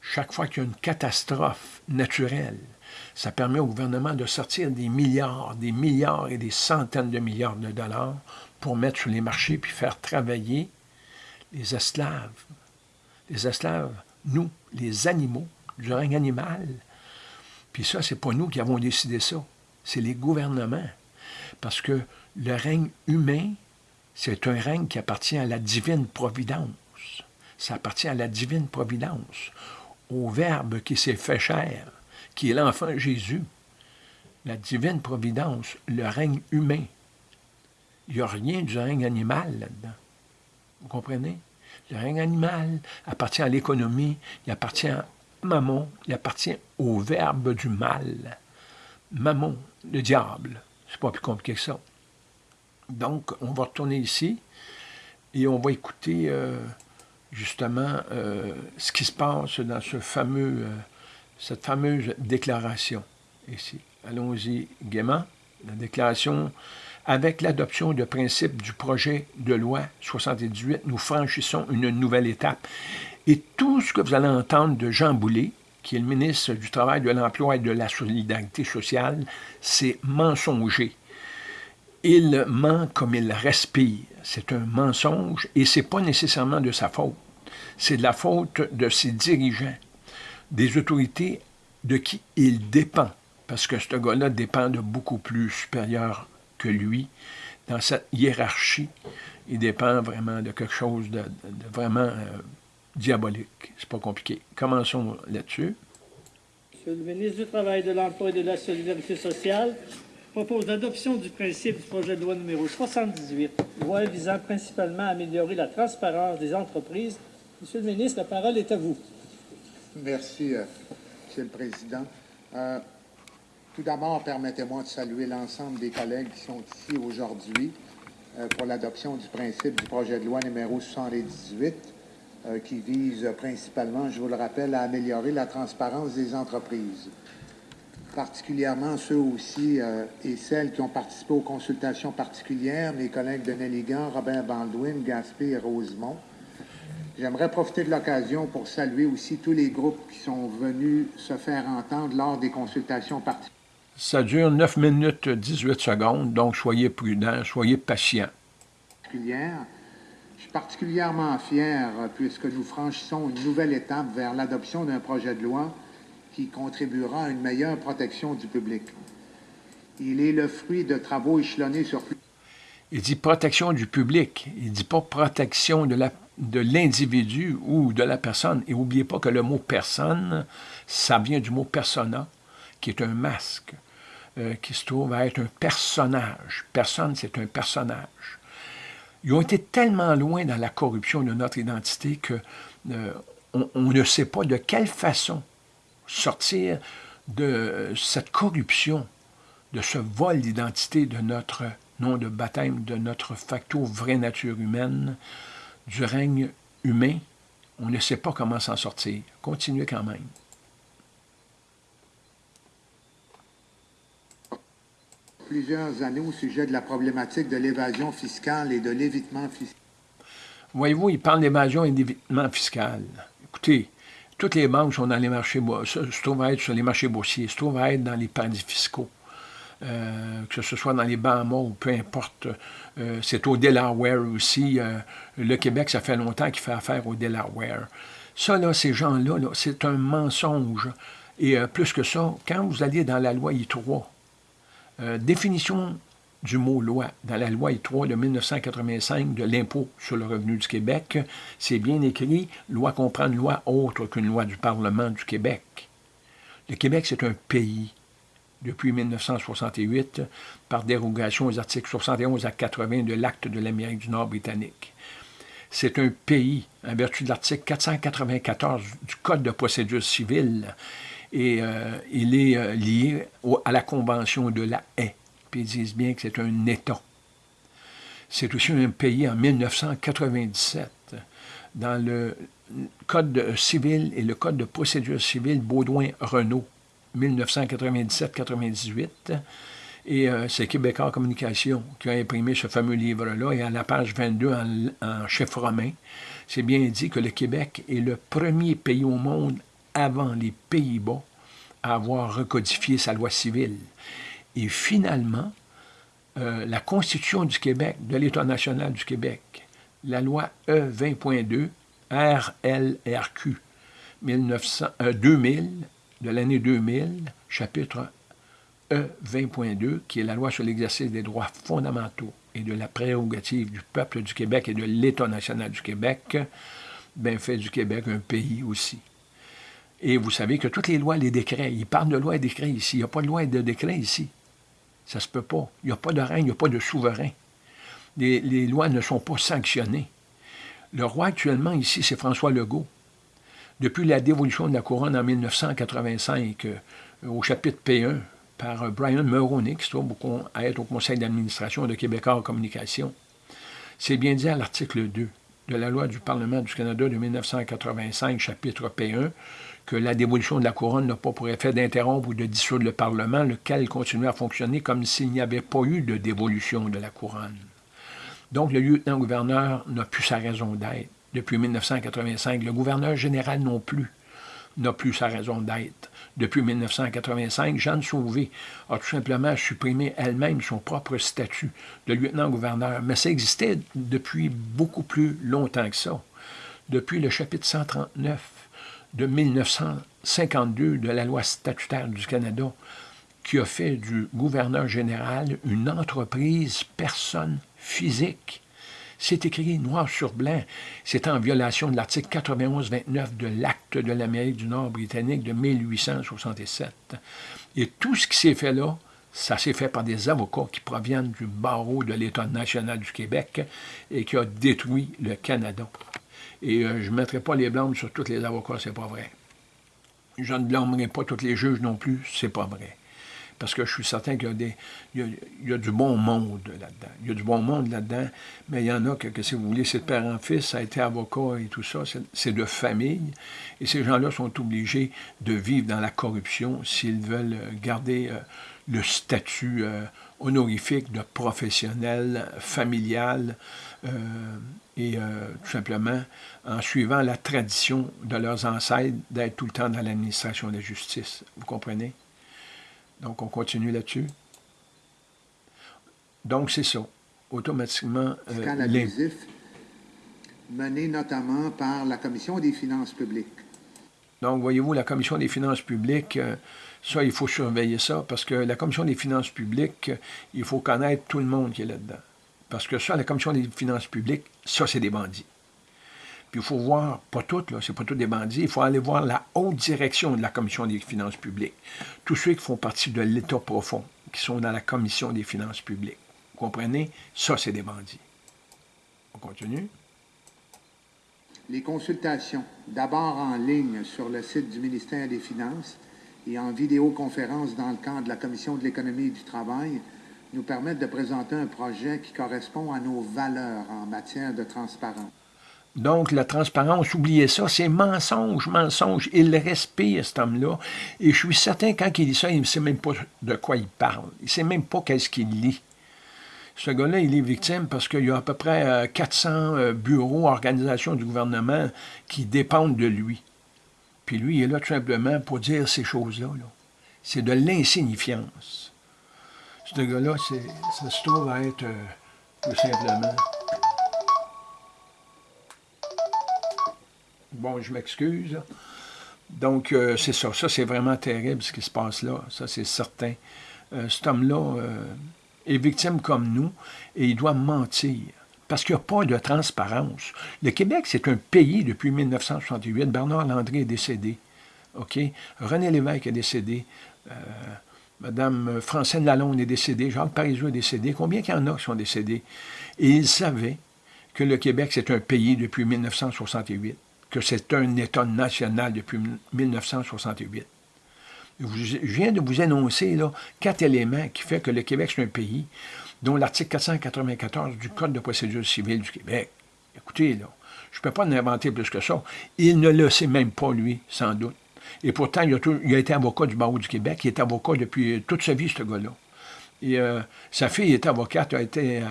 S1: chaque fois qu'il catastrophe naturelle, ça permet au gouvernement de sortir des milliards, des milliards et des centaines de milliards de dollars pour mettre sur les marchés puis faire travailler les esclaves. Les esclaves, nous, les animaux, du règne animal. Puis ça, c'est pas nous qui avons décidé ça. C'est les gouvernements. Parce que le règne humain, c'est un règne qui appartient à la divine providence ça appartient à la divine providence, au Verbe qui s'est fait chair, qui est l'enfant Jésus. la divine providence, le règne humain. Il n'y a rien du règne animal là-dedans. Vous comprenez? Le règne animal appartient à l'économie, il appartient à Mammon, il appartient au verbe du mal. Mammon, le diable. C'est pas plus compliqué que ça. Donc, on va retourner ici et on va écouter euh, justement euh, ce qui se passe dans ce fameux, euh, cette fameuse déclaration ici. Allons-y gaiement. La déclaration avec l'adoption de principes du projet de loi 78, nous franchissons une nouvelle étape. Et tout ce que vous allez entendre de Jean Boulet, qui est le ministre du Travail, de l'Emploi et de la Solidarité sociale, c'est mensonger. Il ment comme il respire. C'est un mensonge et ce n'est pas nécessairement de sa faute. C'est de la faute de ses dirigeants, des autorités de qui il dépend, parce que ce gars-là dépend de beaucoup plus supérieur que lui. Dans cette hiérarchie, il dépend vraiment de quelque chose de, vraiment euh, diabolique. C'est pas compliqué. Commençons là-dessus.
S2: Monsieur le ministre du Travail, de l'Emploi et de la Solidarité sociale propose l'adoption du principe du projet de loi numéro 78, loi visant principalement à améliorer la transparence des entreprises. Monsieur le ministre, la parole est à vous.
S3: Merci, euh, Monsieur le Président. Euh, tout d'abord, permettez-moi de saluer l'ensemble des collègues qui sont ici aujourd'hui euh, pour l'adoption du principe du projet de loi numéro 78 euh, qui vise principalement, je vous le rappelle, à améliorer la transparence des entreprises, particulièrement ceux aussi euh, et celles qui ont participé aux consultations particulières, mes collègues de Nelligan, Robin Baldwin, Gaspé et Rosemont. J'aimerais profiter de l'occasion pour saluer aussi tous les groupes qui sont venus se faire entendre lors des consultations particulières.
S1: Ça dure 9 minutes 18 secondes, donc soyez prudents, soyez patients.
S3: Je suis particulièrement fier puisque nous franchissons une nouvelle étape vers l'adoption d'un projet de loi qui contribuera à une meilleure protection du public. Il est le fruit de travaux échelonnés sur plus...
S1: Il dit protection du public, il ne dit pas protection de l'individu ou de la personne. Et n'oubliez pas que le mot personne, ça vient du mot persona, qui est un masque, euh, qui se trouve à être un personnage. Personne, c'est un personnage ils ont été tellement loin dans la corruption de notre identité que euh, on, ne sait pas de quelle façon sortir de cette corruption, de ce vol d'identité de notre nom de baptême, de notre facto vraie nature humaine, du règne humain. On ne sait pas comment s'en sortir. Continuez quand même.
S3: plusieurs années au sujet de la problématique de l'évasion fiscale et de l'évitement fiscal.
S1: Voyez-vous, il parle d'évasion et d'évitement fiscal. Écoutez, toutes les banques sont dans les marchés, se trouvent à être sur les marchés boursiers, se trouvent à être dans les paradis fiscaux. Euh, que ce soit dans les Bahamas ou peu importe. Euh, c'est au Delaware aussi. Euh, le Québec, ça fait longtemps qu'il fait affaire au Delaware. Ça, là, ces gens-là, -là, c'est un mensonge. Et plus que ça, quand vous allez dans la loi I3, euh, définition du mot loi dans la loi I3 de 1985 de l'impôt sur le revenu du Québec, c'est bien écrit, loi comprend une loi autre qu'une loi du Parlement du Québec. Le Québec, c'est un pays depuis 1968 par dérogation aux articles 71 à 80 de l'Acte de l'Amérique du Nord britannique. C'est un pays, en vertu de l'article 494 du Code de procédure civile, et euh, il est euh, lié à la Convention de la haie. Ils disent bien que c'est un État. C'est aussi un pays en 1997. Dans le Code civil et le Code de procédure civile Baudouin-Renault, 1997-98. Et euh, c'est Québécois Communication qui a imprimé ce fameux livre-là. Et à la page 22, en, en chef romain, c'est bien dit que le Québec est le premier pays au monde avant les Pays-Bas à avoir recodifié sa loi civile. Et finalement, euh, la Constitution du Québec, de l'État national du Québec, la loi E20.2, RLRQ, 1900, 2000, de l'année 2000, chapitre E20.2, qui est la loi sur l'exercice des droits fondamentaux et de la prérogative du peuple du Québec et de l'État national du Québec, fait du Québec un pays aussi. Et vous savez que toutes les lois, les décrets, ils parlent de lois et décrets ici. Il n'y a pas de loi et de décrets ici. Ça ne se peut pas. Il n'y a pas de règne, il n'y a pas de souverain. Les, lois ne sont pas sanctionnées. Le roi actuellement ici, c'est François Legault. Depuis la dévolution de la couronne en 1985, euh, au chapitre P1, par Brian Mulroney, qui se trouve à être au conseil d'administration de Québécois en communication, c'est bien dit à l'article 2 de la loi du Parlement du Canada de 1985, chapitre P1, que la dévolution de la couronne n'a pas pour effet d'interrompre ou de dissoudre le Parlement, lequel continue à fonctionner comme s'il n'y avait pas eu de dévolution de la couronne. Donc, le lieutenant-gouverneur n'a plus sa raison d'être depuis 1985. Le gouverneur général non plus n'a plus sa raison d'être. Depuis 1985, Jeanne Sauvé a tout simplement supprimé elle-même son propre statut de lieutenant-gouverneur. Mais ça existait depuis beaucoup plus longtemps que ça. Depuis le chapitre 139 de 1952 de la loi statutaire du Canada, qui a fait du gouverneur général une entreprise personne physique. C'est écrit noir sur blanc. C'est en violation de l'article 91-29 de l'Acte de l'Amérique du Nord britannique de 1867. Et tout ce qui s'est fait là, ça s'est fait par des avocats qui proviennent du barreau de l'État national du Québec et qui a détruit le Canada. Et euh, je ne mettrai pas les blâmes sur tous les avocats, c'est pas vrai. Je ne blâmerai pas tous les juges non plus, c'est pas vrai parce que je suis certain qu'il y a, y a, du bon monde là-dedans. Il y a du bon monde là-dedans, mais il y en a que, si vous voulez, c'est de père en fils, ça a été avocat et tout ça, c'est de famille. Et ces gens-là sont obligés de vivre dans la corruption s'ils veulent garder euh, le statut euh, honorifique de professionnel, familial, et tout simplement en suivant la tradition de leurs ancêtres d'être tout le temps dans l'administration de la justice. Vous comprenez? Donc, on continue là-dessus. Donc, c'est ça. Automatiquement.
S3: Euh, les... mené notamment par la Commission des finances publiques.
S1: Donc, voyez-vous, la Commission des finances publiques, euh, ça, il faut surveiller ça, parce que la Commission des finances publiques, il faut connaître tout le monde qui est là-dedans. Parce que ça, la Commission des finances publiques, ça, c'est des bandits. Puis il faut voir, pas toutes, là, c'est pas tous des bandits, il faut aller voir la haute direction de la Commission des finances publiques. Tous ceux qui font partie de l'État profond, qui sont dans la Commission des finances publiques. Vous comprenez? Ça, c'est des bandits. On continue?
S3: Les consultations, d'abord en ligne sur le site du ministère des Finances et en vidéoconférence dans le cadre de la Commission de l'économie et du travail, nous permettent de présenter un projet qui correspond à nos valeurs en matière de transparence.
S1: Donc, la transparence, oubliez ça, c'est mensonge, mensonge. Il respire, cet homme-là. Et je suis certain, quand il dit ça, il ne sait même pas de quoi il parle. Il ne sait même pas qu'est-ce qu'il lit. Ce gars-là, il est victime parce qu'il y a à peu près 400 euh, euh, bureaux, organisations du gouvernement qui dépendent de lui. Puis lui, il est là tout simplement pour dire ces choses-là. c'est de l'insignifiance. Ce gars-là, ça se trouve à être euh, tout simplement Bon, je m'excuse. Donc, euh, c'est ça. Ça, c'est vraiment terrible ce qui se passe là. Ça, c'est certain. Euh, cet homme-là euh, est victime comme nous et il doit mentir. Parce qu'il n'y a pas de transparence. Le Québec, c'est un pays depuis 1968. Bernard Landry est décédé. OK? René Lévesque est décédé. Madame Francine Lalonde est décédée. Jacques Parizeau est décédé. Combien qu'il y en a qui sont décédés? Et ils savaient que le Québec, c'est un pays depuis 1968 que c'est un État national depuis 1968. Je viens de vous énoncer là, quatre éléments qui font que le Québec, c'est un pays dont l'article 494 du Code de procédure civile du Québec. Écoutez, là, je ne peux pas en inventer plus que ça. Il ne le sait même pas, lui, sans doute. Et pourtant, il a, été avocat du barreau du Québec. Il est avocat depuis toute sa vie, ce gars-là. Et euh, sa fille est avocate, a été, euh,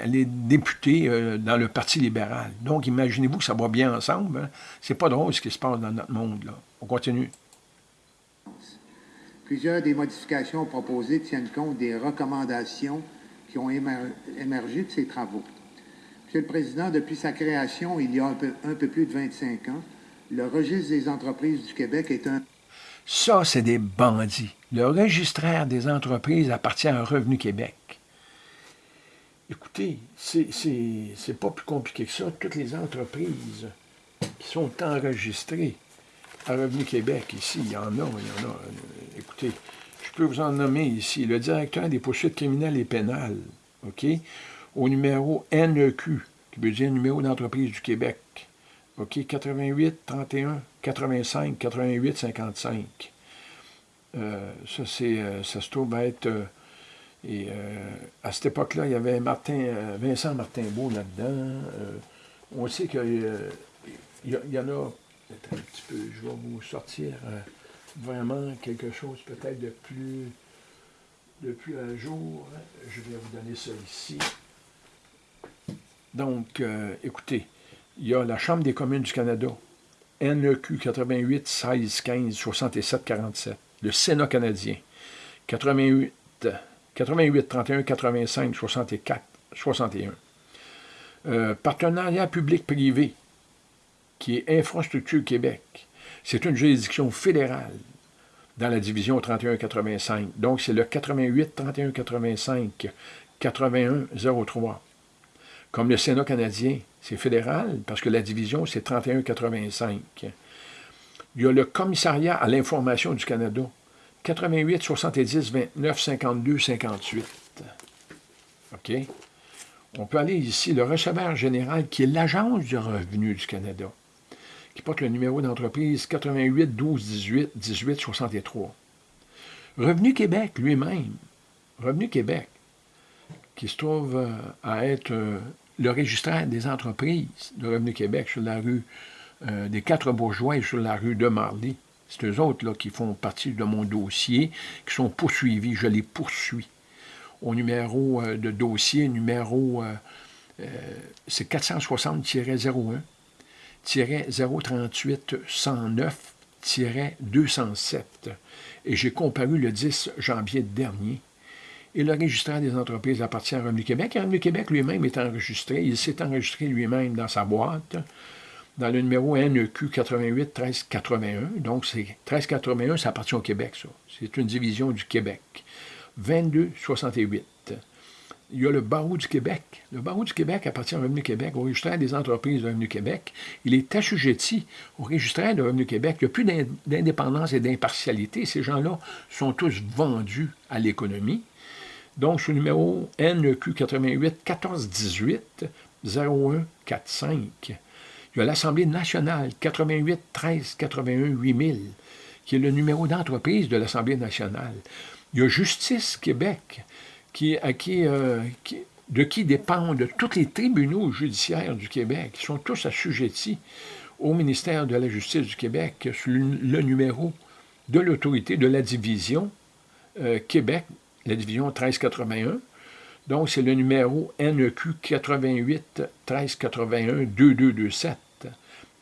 S1: elle est députée euh, dans le Parti libéral. Donc, imaginez-vous que ça va bien ensemble. Hein. C'est pas drôle ce qui se passe dans notre monde. On continue.
S3: Plusieurs des modifications proposées tiennent compte des recommandations qui ont émergé de ces travaux. Monsieur le Président, depuis sa création, il y a un peu plus de 25 ans, le registre des entreprises du Québec est un
S1: ça, c'est des bandits. Le registraire des entreprises appartient à Revenu Québec. Écoutez, c'est pas plus compliqué que ça. Toutes les entreprises qui sont enregistrées à Revenu Québec, ici, il y en a, il y en a. Écoutez, je peux vous en nommer ici. Le directeur des poursuites criminelles et pénales, OK, au numéro NEQ, qui veut dire numéro d'entreprise du Québec. OK, 88 31 85 88 55. ça, c'est, euh, ça se trouve être. Euh, et à cette époque-là, il y avait Martin, Vincent Martin-Beau là-dedans. on sait qu'il y, y, en a un petit peu, je vais vous sortir euh, vraiment quelque chose peut-être de plus, de plus à jour. Je vais vous donner ça ici. Donc, euh, écoutez, il y a la Chambre des communes du Canada, NEQ 88 16 15 67 47. Le Sénat canadien, 88 88 31 85 64 61. partenariat public-privé, qui est Infrastructure Québec. C'est une juridiction fédérale dans la division 3185. Donc, c'est le 88 3185 8103. Comme le Sénat canadien, c'est fédéral parce que la division, c'est 3185. Il y a le Commissariat à l'information du Canada, 88 70 29 52 58. OK? On peut aller ici, le receveur général, qui est l'Agence du revenu du Canada qui porte le numéro d'entreprise 88 12 18 18 63. Revenu Québec lui-même, Revenu Québec, qui se trouve euh, à être euh, le registraire des entreprises de Revenu Québec sur la rue euh, des Quatre Bourgeois et sur la rue de Marly. C'est eux autres là, qui font partie de mon dossier, qui sont poursuivis. Je les poursuis. Au numéro de dossier, numéro, c'est 460-01 038 109 207 et j'ai comparu le 10 janvier dernier. Et le registraire des entreprises appartient à Revenu Québec. Et Revenu Québec lui-même est enregistré. Il s'est enregistré lui-même dans sa boîte, dans le numéro NEQ 88 1381. Donc, c'est 1381, ça appartient au Québec, ça. C'est une division du Québec. 2268 il y a le barreau du Québec. Le barreau du Québec appartient au Revenu Québec, au registraire des entreprises de Revenu Québec. Il est assujetti au registraire de Revenu Québec. Il n'y a plus d'indépendance et d'impartialité. Ces gens-là sont tous vendus à l'économie. Donc, ce numéro NEQ 88 1418 0145. Il y a l'Assemblée nationale 88 13 81 8000, qui est le numéro d'entreprise de l'Assemblée nationale. Il y a Justice Québec qui, à euh, qui, de qui dépendent tous les tribunaux judiciaires du Québec, qui sont tous assujettis au ministère de la Justice du Québec sous le numéro de l'autorité de la division euh, Québec, la division 1381. Donc, c'est le numéro NEQ 88 1381 2227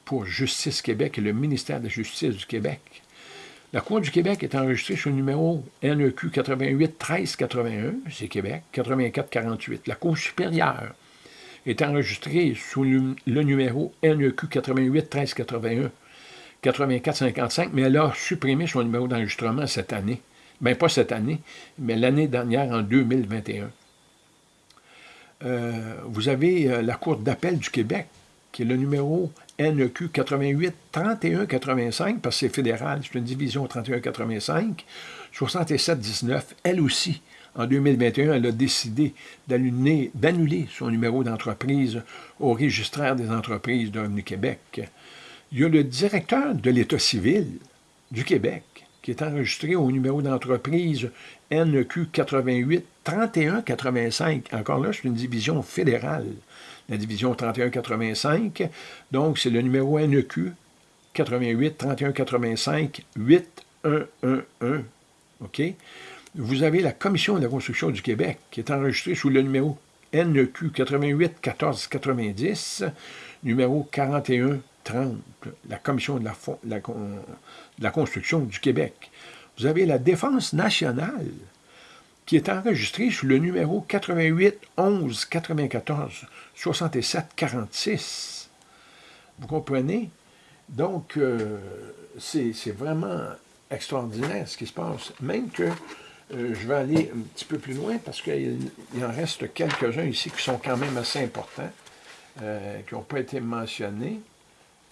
S1: pour Justice Québec et le ministère de la Justice du Québec. La Cour du Québec est enregistrée sur le numéro NEQ 88 1381, c'est Québec, 84 48. La Cour supérieure est enregistrée sous le, numéro NEQ 88 1381, 84 55, mais elle a supprimé son numéro d'enregistrement cette année. Bien, pas cette année, mais l'année dernière, en 2021. Euh, vous avez euh, la Cour d'appel du Québec, qui est le numéro NEQ 88 31 85, parce que c'est fédéral, c'est une division 31 85, 67 19, elle aussi, en 2021, elle a décidé d'annuler son numéro d'entreprise au registraire des entreprises de Revenu Québec. Il y a le directeur de l'État civil du Québec qui est enregistré au numéro d'entreprise NEQ 88 31 85. Encore là, c'est une division fédérale la division 3185. Donc, c'est le numéro NEQ 88 31 85 8111. OK? Vous avez la Commission de la construction du Québec qui est enregistrée sous le numéro NEQ 88 14 90, numéro 41 30, la Commission de la, construction du Québec. Vous avez la Défense nationale qui est enregistré sous le numéro 88 11 94 67 46. Vous comprenez? Donc, euh, c'est vraiment extraordinaire ce qui se passe. Même que euh, je vais aller un petit peu plus loin parce qu'il en reste quelques-uns ici qui sont quand même assez importants, euh, qui n'ont pas été mentionnés.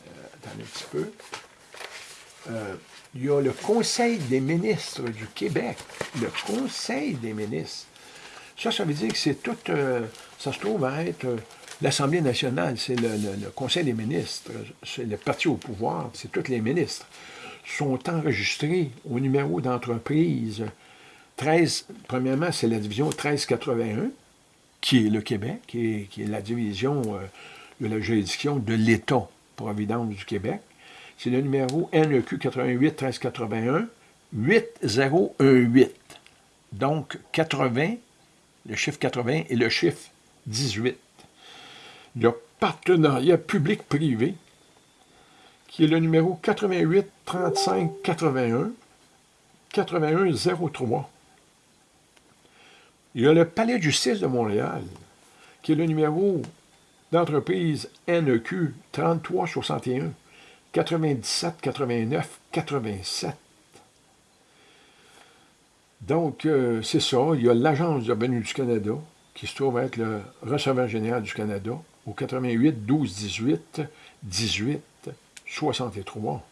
S1: Attendez un petit peu. euh, il y a le Conseil des ministres du Québec. Le Conseil des ministres. Ça, ça veut dire que c'est tout... Euh, ça se trouve à être l'Assemblée nationale, c'est le, Conseil des ministres, c'est le parti au pouvoir, c'est tous les ministres, sont enregistrés au numéro d'entreprise 13, premièrement, c'est la division 1381, qui est le Québec, qui est, la division euh, de la juridiction de l'État-providence du Québec. C'est le numéro NEQ 88 1381 8018. Donc, 80, le chiffre 80 et le chiffre 18. Le partenariat public-privé, qui est le numéro 88 35 81 81 03. Il y a le Palais de justice de Montréal, qui est le numéro d'entreprise NEQ 3361 97 89 87. Donc, euh, c'est ça. Il y a l'Agence de revenus du Canada, qui se trouve être le receveur général du Canada, au 88 12 18 18 63.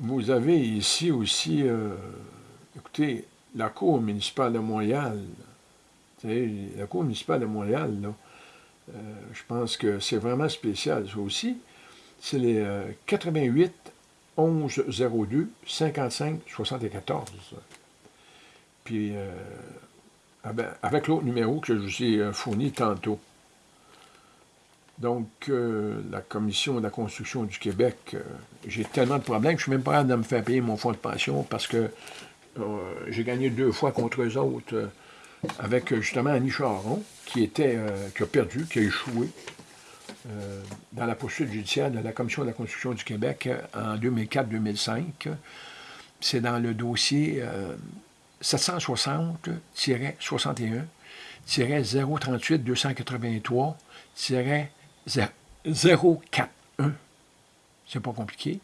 S1: Vous avez ici aussi, euh, écoutez, la Cour municipale de Montréal, la Cour municipale de Montréal, euh, je pense que c'est vraiment spécial, ça aussi. C'est les 88 11 02 55 74. Puis, euh, ah ben, avec l'autre numéro que je vous ai euh, fourni tantôt. Donc, la Commission de la construction du Québec, j'ai tellement de problèmes que je ne suis même pas capable de me faire payer mon fonds de pension parce que j'ai gagné deux fois contre eux autres avec euh, justement Annie Charon, qui, était, qui a perdu, qui a échoué dans la poursuite judiciaire de la Commission de la construction du Québec en 2004-2005. C'est dans le dossier 760-038-283-041. C'est pas compliqué.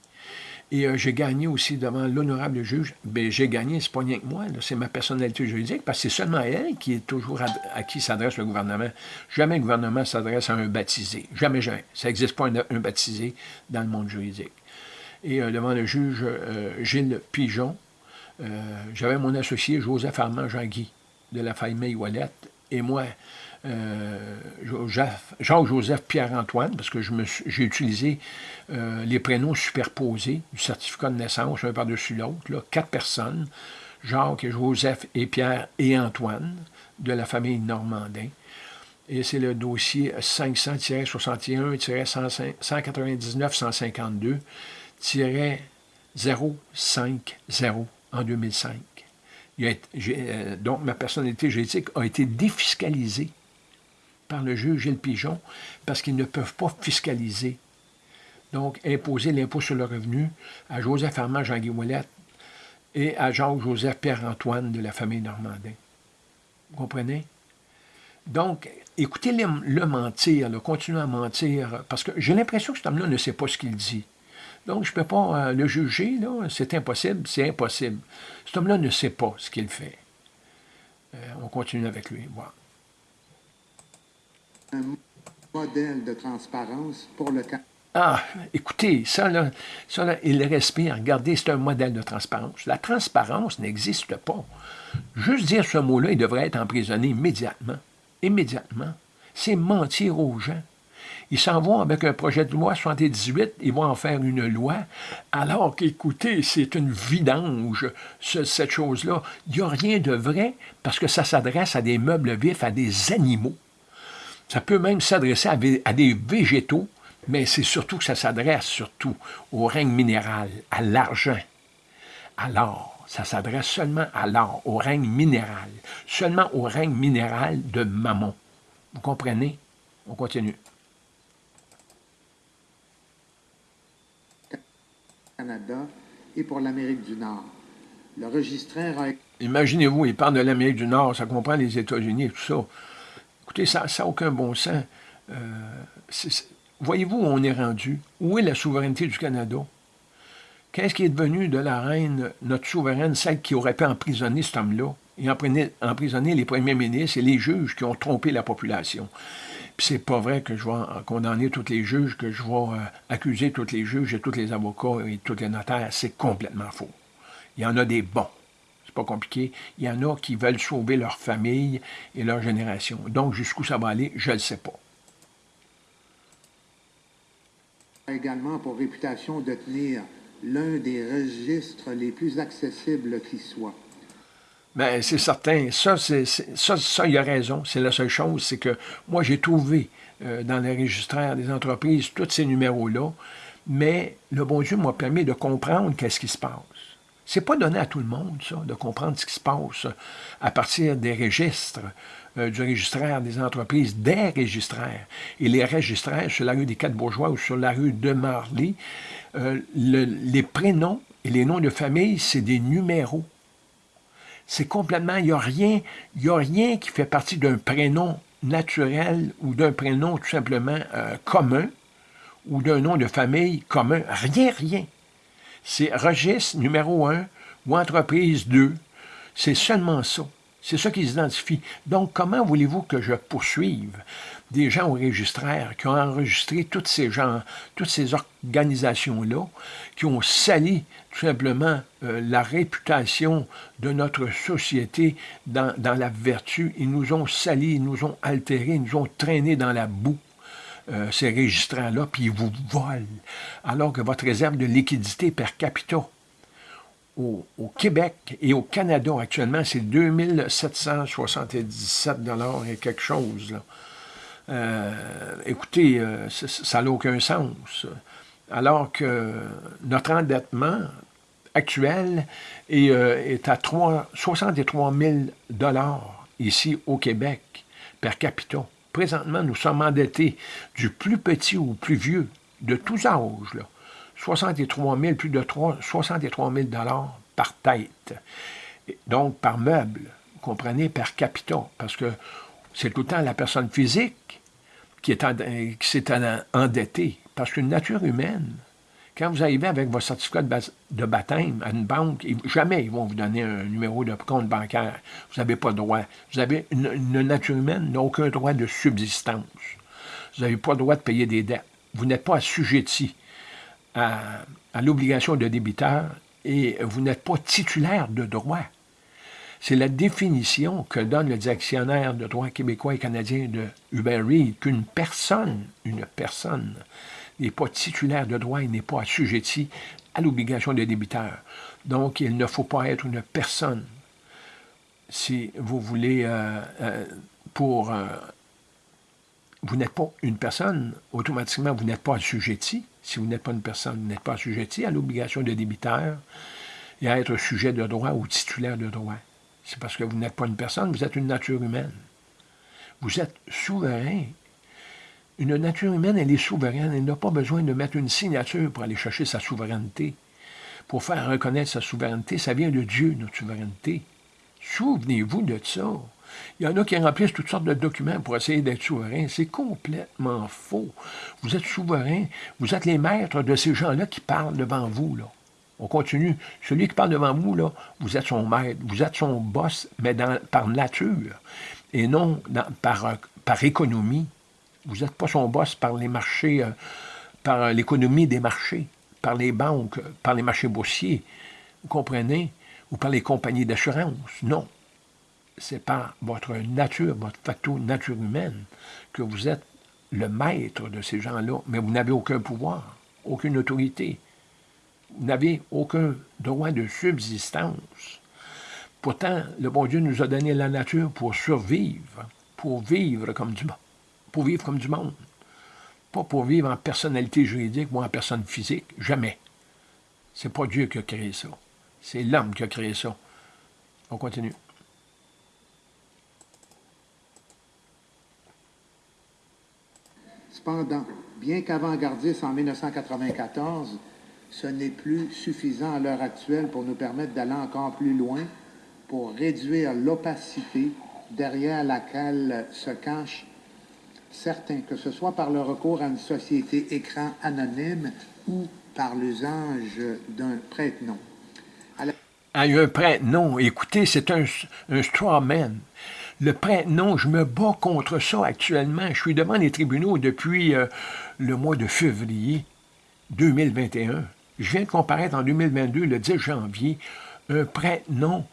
S1: Et euh, j'ai gagné aussi devant l'honorable juge. Bien, j'ai gagné, c'est pas rien que moi, c'est ma personnalité juridique, parce que c'est seulement elle qui est toujours à, qui s'adresse le gouvernement. Jamais le gouvernement s'adresse à un baptisé. Jamais, jamais. Ça n'existe pas un, baptisé dans le monde juridique. Et euh, devant le juge euh, Gilles Pigeon, j'avais mon associé Joseph Armand Jean-Guy de la famille Ouellette, et moi, euh, Jacques-Joseph Pierre-Antoine, parce que j'ai utilisé euh, les prénoms superposés du certificat de naissance, un par-dessus l'autre, quatre personnes, Jacques, Joseph et Pierre et Antoine, de la famille Normandin. Et c'est le dossier 500-61-152-050 en 2005. Euh, donc, ma personnalité juridique a été défiscalisée par le juge Gilles Pigeon parce qu'ils ne peuvent pas fiscaliser. Donc, imposer l'impôt sur le revenu à Joseph Armand Jean-Guy et à Jacques-Joseph Pierre-Antoine de la famille Normandin. Vous comprenez? Donc, écoutez-le le mentir, le continuer à mentir, parce que j'ai l'impression que cet homme-là ne sait pas ce qu'il dit. Donc, je ne peux pas euh, le juger, c'est impossible, c'est impossible. Cet homme-là ne sait pas ce qu'il fait. Euh, on continue avec lui. Voilà
S3: modèle de transparence pour le
S1: Ah, écoutez, ça là, ça là, il respire. Regardez, c'est un modèle de transparence. La transparence n'existe pas. Juste dire ce mot-là, il devrait être emprisonné immédiatement. Immédiatement. C'est mentir aux gens. Ils s'en vont avec un projet de loi 78, ils vont en faire une loi, alors qu'écoutez, c'est une vidange, cette chose-là. Il n'y a rien de vrai parce que ça s'adresse à des meubles vifs, à des animaux. Ça peut même s'adresser à, des végétaux, mais c'est surtout que ça s'adresse surtout au règne minéral, à l'argent, à l'or. Ça s'adresse seulement à l'or, au règne minéral, seulement au règne minéral de Mammon. Vous comprenez? On continue.
S3: Canada et pour l'Amérique du Nord. Le registraire a...
S1: Imaginez-vous, il parle de l'Amérique du Nord, ça comprend les États-Unis et tout ça. Écoutez, ça n'a aucun bon sens. Euh, voyez-vous où on est rendu? Où est la souveraineté du Canada? Qu'est-ce qui est devenu de la reine, notre souveraine, celle qui aurait pu emprisonner cet homme-là et emprisonner les premiers ministres et les juges qui ont trompé la population? Puis c'est pas vrai que je vais condamner tous les juges, que je vais euh, accuser tous les juges et tous les avocats et tous les notaires. C'est complètement faux. Il y en a des bons. C'est pas compliqué. Il y en a qui veulent sauver leur famille et leur génération. Donc, jusqu'où ça va aller, je ne le sais pas.
S3: également pour réputation de tenir l'un des registres les plus accessibles qui soit.
S1: Bien, c'est certain. Ça, c'est, ça, ça, il a raison. C'est la seule chose, c'est que moi, j'ai trouvé euh, dans les registraires des entreprises tous ces numéros-là, mais le bon Dieu m'a permis de comprendre qu'est-ce qui se passe. C'est pas donné à tout le monde, ça, de comprendre ce qui se passe à partir des registres, euh, du registraire des entreprises, des registraires. Et les registraires sur la rue des Quatre-Bourgeois ou sur la rue de Marley, euh, les prénoms et les noms de famille, c'est des numéros. C'est complètement, il n'y a, rien, a rien qui fait partie d'un prénom naturel ou d'un prénom tout simplement euh, commun ou d'un nom de famille commun. Rien, rien. C'est registre numéro 1 ou entreprise 2. C'est seulement ça. C'est ça qui s'identifie. Donc, comment voulez-vous que je poursuive des gens au registraire qui ont enregistré toutes ces gens, toutes ces organisations-là, qui ont sali tout simplement euh, la réputation de notre société dans, la vertu. Ils nous ont sali, ils nous ont altérés, ils nous ont traînés dans la boue? Euh, ces registrants-là, puis ils vous volent, alors que votre réserve de liquidité per capita au, Québec et au Canada actuellement, c'est 2777 et quelque chose. Euh, écoutez, euh, ça n'a aucun sens. Alors que notre endettement actuel est, à 3, 63 000 ici au Québec, per capita. Présentement, nous sommes endettés du plus petit au plus vieux, de tous âges. Là. 63 000, plus de 3, 63 000 par tête. Donc, par meuble, vous comprenez, par capita, parce que c'est tout le temps la personne physique qui s'est endettée. Parce qu'une nature humaine, quand vous arrivez avec votre certificat de baptême à une banque, jamais ils vont vous donner un numéro de compte bancaire. Vous n'avez pas droit. Vous avez une, nature humaine n'a aucun droit de subsistance. Vous n'avez pas le droit de payer des dettes. Vous n'êtes pas assujetti à, l'obligation de débiteur et vous n'êtes pas titulaire de droit. C'est la définition que donne le dictionnaire de droit québécois et canadien de Hubert Reid qu'une personne, une personne, n'est pas titulaire de droit, il n'est pas assujetti à l'obligation de débiteur. Donc, il ne faut pas être une personne. Si vous voulez, euh, euh, pour... Euh, vous n'êtes pas une personne, automatiquement, vous n'êtes pas assujetti si vous n'êtes pas une personne, vous n'êtes pas assujetti à l'obligation de débiteur et à être sujet de droit ou titulaire de droit. C'est parce que vous n'êtes pas une personne, vous êtes une nature humaine. Vous êtes souverain. Une nature humaine, elle est souveraine. Elle n'a pas besoin de mettre une signature pour aller chercher sa souveraineté. Pour faire reconnaître sa souveraineté, ça vient de Dieu, notre souveraineté. Souvenez-vous de ça. Il y en a qui remplissent toutes sortes de documents pour essayer d'être souverain. C'est complètement faux. Vous êtes souverain. Vous êtes les maîtres de ces gens-là qui parlent devant vous. On continue. Celui qui parle devant vous, vous êtes son maître, vous êtes son boss, mais par nature, et non par économie. Vous n'êtes pas son boss par les marchés, euh, par l'économie des marchés, par les banques, par les marchés boursiers, vous comprenez, ou par les compagnies d'assurance? Non c'est par votre nature, votre facto nature humaine, que vous êtes le maître de ces gens-là, mais vous n'avez aucun pouvoir, aucune autorité. Vous n'avez aucun droit de subsistance. Pourtant, le bon Dieu nous a donné la nature pour survivre, pour vivre comme du, pour vivre comme du monde. Pas pour vivre en personnalité juridique ou en personne physique, jamais. C'est pas Dieu qui a créé ça. C'est l'homme qui a créé ça. On continue.
S3: Cependant, bien qu'avant-gardiste en 1994, ce n'est plus suffisant à l'heure actuelle pour nous permettre d'aller encore plus loin, pour réduire l'opacité derrière laquelle se cachent certains, que ce soit par le recours à une société écran anonyme ou par l'usage d'un prête-nom.
S1: Un prête-nom, écoutez, c'est un, un straw man. Le prête-nom, je me bats contre ça actuellement. Je suis devant les tribunaux depuis euh, le mois de février 2021. Je viens de comparaître en 2022, le 10 janvier. Un prête-nom,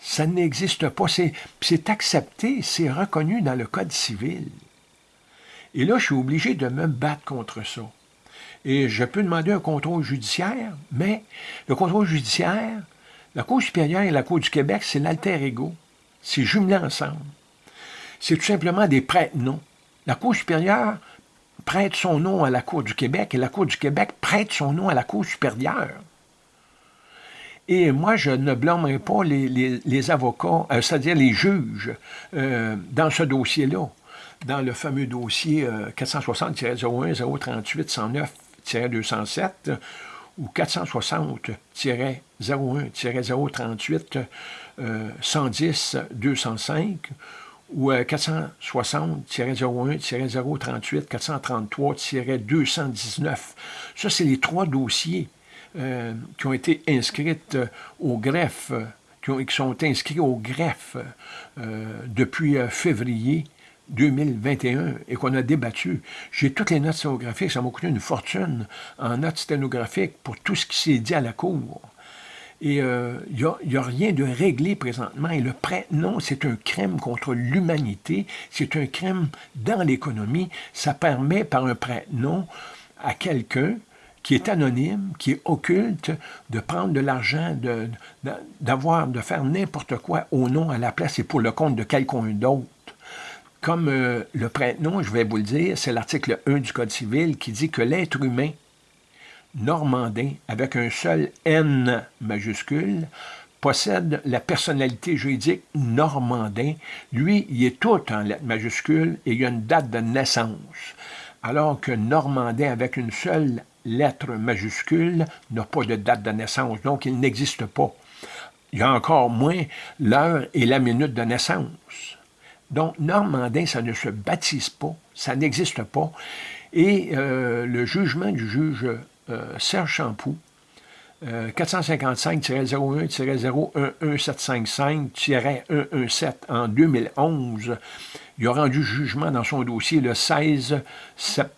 S1: ça n'existe pas. C'est accepté, c'est reconnu dans le Code civil. Et là, je suis obligé de me battre contre ça. Et je peux demander un contrôle judiciaire, mais le contrôle judiciaire, la Cour supérieure et la Cour du Québec, c'est l'alter ego. C'est jumelé ensemble. C'est tout simplement des prêtres-noms. La Cour supérieure prête son nom à la Cour du Québec et la Cour du Québec prête son nom à la Cour supérieure. Et moi, je ne blâmerai pas les, avocats, euh, c'est-à-dire les juges, euh, dans ce dossier-là, dans le fameux dossier 460-01-038-109-207 euh, ou 460-01-038 110-205 ou 460-01-038-433-219. Ça, c'est les trois dossiers euh, qui ont été inscrits euh, au greffe, qui, sont inscrits au greffe euh, depuis février 2021 et qu'on a débattu. J'ai toutes les notes sténographiques, ça m'a coûté une fortune en notes sténographiques pour tout ce qui s'est dit à la Cour. Et il n'y a, rien de réglé présentement. Et le prêt, non, c'est un crime contre l'humanité, c'est un crime dans l'économie. Ça permet par un prêt non à quelqu'un qui est anonyme, qui est occulte, de prendre de l'argent, d'avoir, de, faire n'importe quoi au nom, à la place et pour le compte de quelqu'un d'autre. Comme euh, le prête-nom, je vais vous le dire, c'est l'article 1 du Code civil qui dit que l'être humain normandin, avec un seul N majuscule, possède la personnalité juridique normandin. Lui, il est tout en lettres majuscules et il a une date de naissance. Alors que normandin, avec une seule lettre majuscule n'a pas de date de naissance, donc il n'existe pas. Il y a encore moins l'heure et la minute de naissance. Donc, normandin, ça ne se baptise pas, ça n'existe pas. Et euh, le jugement du juge euh, Serge Champoux, 455-01-01755-117 en 2011, il a rendu jugement dans son dossier le 16 septembre